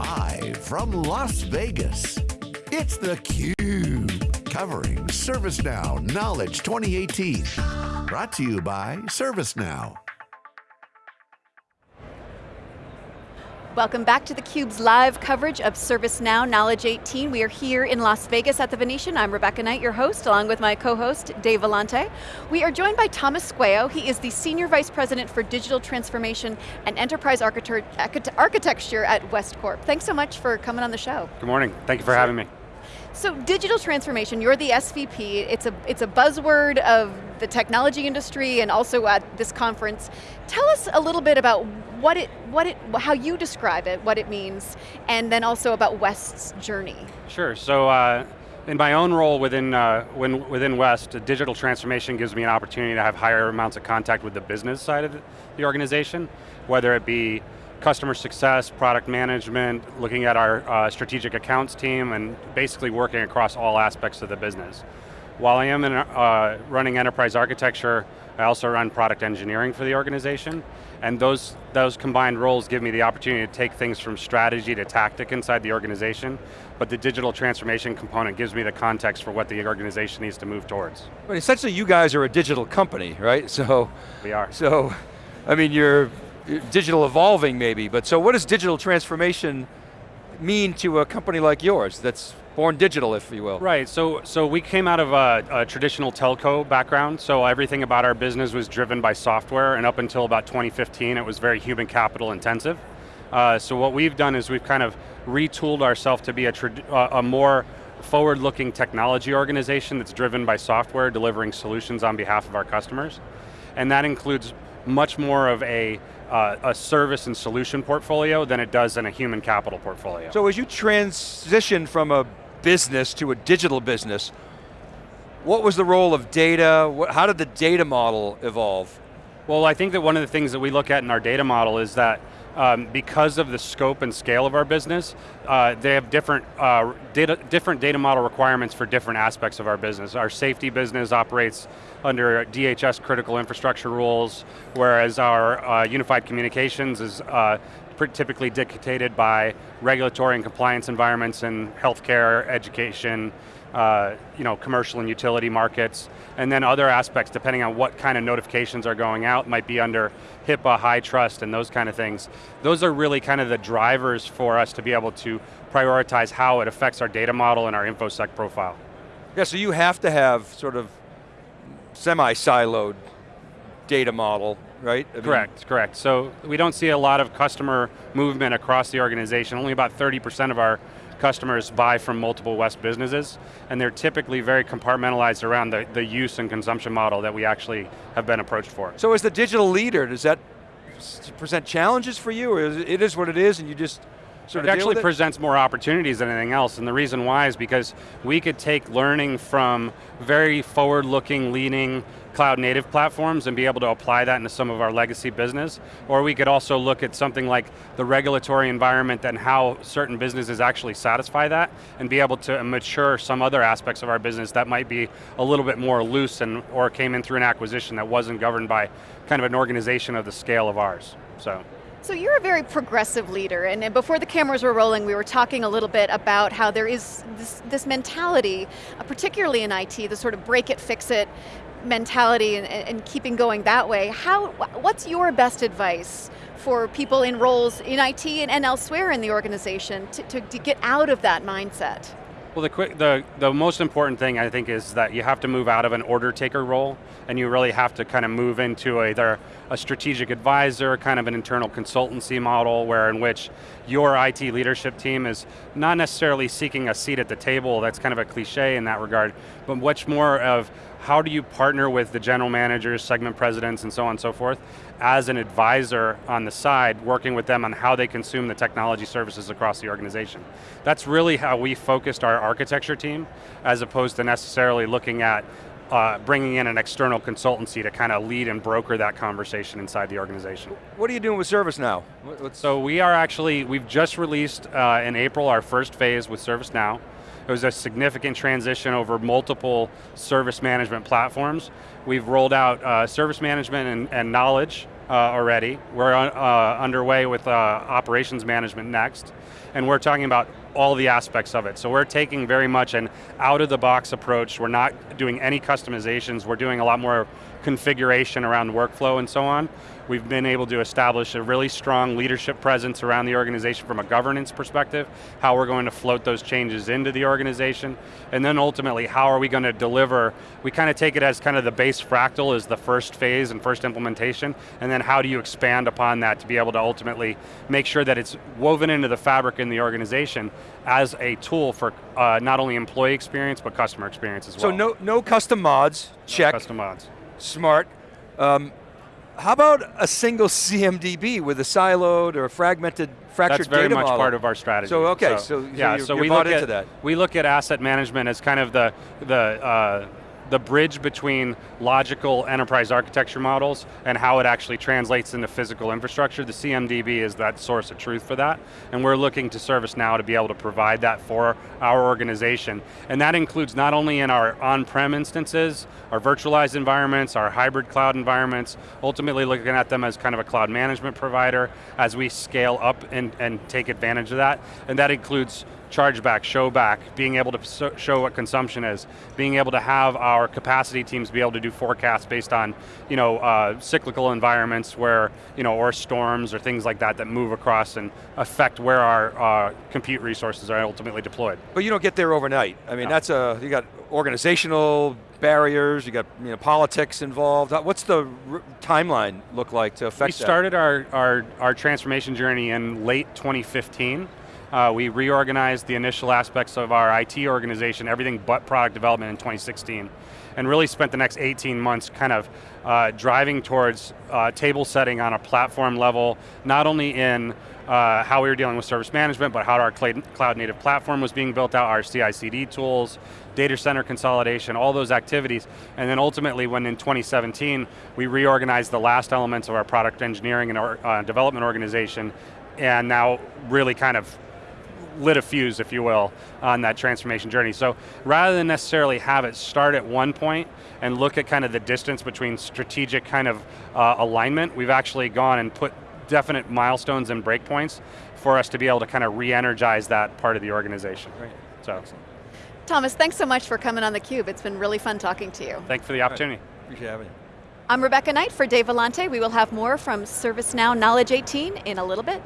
Live from Las Vegas, it's theCUBE, covering ServiceNow Knowledge 2018. Brought to you by ServiceNow. Welcome back to theCUBE's live coverage of ServiceNow Knowledge 18. We are here in Las Vegas at the Venetian. I'm Rebecca Knight, your host, along with my co-host, Dave Vellante. We are joined by Thomas Squeo. He is the Senior Vice President for Digital Transformation and Enterprise Architecture at Westcorp. Thanks so much for coming on the show. Good morning, thank you for having me. So digital transformation, you're the SVP, it's a, it's a buzzword of the technology industry and also at this conference. Tell us a little bit about what it, what it, how you describe it, what it means, and then also about West's journey. Sure, so uh, in my own role within, uh, when, within West, digital transformation gives me an opportunity to have higher amounts of contact with the business side of the organization, whether it be customer success, product management, looking at our uh, strategic accounts team, and basically working across all aspects of the business. While I am in, uh, running enterprise architecture, I also run product engineering for the organization, and those, those combined roles give me the opportunity to take things from strategy to tactic inside the organization, but the digital transformation component gives me the context for what the organization needs to move towards. But essentially you guys are a digital company, right? So We are. So, I mean, you're digital evolving maybe, but so what does digital transformation mean to a company like yours that's born digital, if you will? Right, so, so we came out of a, a, traditional telco background, so everything about our business was driven by software, and up until about 2015, it was very human capital intensive. Uh, so what we've done is we've kind of retooled ourselves to be a, a more forward-looking technology organization that's driven by software, delivering solutions on behalf of our customers. And that includes much more of a uh, a service and solution portfolio than it does in a human capital portfolio. So as you transition from a business to a digital business, what was the role of data? What, how did the data model evolve? Well, I think that one of the things that we look at in our data model is that um, because of the scope and scale of our business, uh, they have different, uh, data, different data model requirements for different aspects of our business. Our safety business operates under DHS critical infrastructure rules, whereas our uh, unified communications is uh, typically dictated by regulatory and compliance environments in healthcare, education, uh, you know, commercial and utility markets, and then other aspects depending on what kind of notifications are going out, might be under HIPAA, HITRUST, and those kind of things. Those are really kind of the drivers for us to be able to prioritize how it affects our data model and our InfoSec profile. Yeah, so you have to have sort of semi-siloed data model, right? I correct, mean, correct. So we don't see a lot of customer movement across the organization. Only about 30% of our customers buy from multiple West businesses, and they're typically very compartmentalized around the, the use and consumption model that we actually have been approached for. So as the digital leader, does that present challenges for you, or is it, it is what it is and you just sort it of actually it? presents more opportunities than anything else, and the reason why is because we could take learning from very forward-looking, leaning, cloud native platforms and be able to apply that into some of our legacy business. Or we could also look at something like the regulatory environment and how certain businesses actually satisfy that and be able to mature some other aspects of our business that might be a little bit more loose and or came in through an acquisition that wasn't governed by kind of an organization of the scale of ours, so. So you're a very progressive leader, and before the cameras were rolling, we were talking a little bit about how there is this, this mentality, uh, particularly in IT, the sort of break it, fix it, mentality and, and keeping going that way, how, what's your best advice for people in roles in IT and, and elsewhere in the organization to, to, to get out of that mindset? Well, the, quick, the, the most important thing I think is that you have to move out of an order taker role and you really have to kind of move into either a strategic advisor, kind of an internal consultancy model where in which your IT leadership team is not necessarily seeking a seat at the table, that's kind of a cliche in that regard, but much more of how do you partner with the general managers, segment presidents, and so on and so forth, as an advisor on the side, working with them on how they consume the technology services across the organization. That's really how we focused our architecture team, as opposed to necessarily looking at uh, bringing in an external consultancy to kind of lead and broker that conversation inside the organization. What are you doing with ServiceNow? What's so we are actually, we've just released uh, in April our first phase with ServiceNow. It was a significant transition over multiple service management platforms. We've rolled out uh, service management and, and knowledge uh, already. We're uh, underway with uh, operations management next, and we're talking about all the aspects of it. So we're taking very much an out-of-the-box approach. We're not doing any customizations. We're doing a lot more configuration around workflow and so on. We've been able to establish a really strong leadership presence around the organization from a governance perspective, how we're going to float those changes into the organization, and then ultimately, how are we going to deliver, we kind of take it as kind of the base fractal is the first phase and first implementation, and then how do you expand upon that to be able to ultimately make sure that it's woven into the fabric in the organization as a tool for uh, not only employee experience, but customer experience as well. So no, no custom mods, check. Custom mods. Smart. Um, how about a single CMDB with a siloed or fragmented, fractured That's very data much model? part of our strategy. So okay, so, so yeah, you're, so we look into at that. we look at asset management as kind of the the uh, the bridge between logical enterprise architecture models and how it actually translates into physical infrastructure. The CMDB is that source of truth for that, and we're looking to ServiceNow to be able to provide that for our organization. And that includes not only in our on-prem instances, our virtualized environments, our hybrid cloud environments, ultimately looking at them as kind of a cloud management provider as we scale up and, and take advantage of that. And that includes chargeback, show back, being able to show what consumption is, being able to have our capacity teams be able to do forecasts based on you know, uh, cyclical environments where, you know, or storms or things like that that move across and affect where our uh, compute resources are ultimately deployed. But you don't get there overnight. I mean, no. that's a, you got organizational barriers, you got you know, politics involved. What's the timeline look like to affect We started our, our, our transformation journey in late 2015. Uh, we reorganized the initial aspects of our IT organization, everything but product development in 2016, and really spent the next 18 months kind of uh, driving towards uh, table setting on a platform level, not only in uh, how we were dealing with service management, but how our cloud native platform was being built out, our CI/CD tools, data center consolidation, all those activities, and then ultimately when in 2017, we reorganized the last elements of our product engineering and our, uh, development organization, and now really kind of lit a fuse, if you will, on that transformation journey. So rather than necessarily have it start at one point and look at kind of the distance between strategic kind of uh, alignment, we've actually gone and put definite milestones and breakpoints for us to be able to kind of re-energize that part of the organization. Right. So. Excellent. Thomas, thanks so much for coming on theCUBE. It's been really fun talking to you. Thanks for the opportunity. Right. Appreciate having you. I'm Rebecca Knight for Dave Vellante. We will have more from ServiceNow Knowledge 18 in a little bit.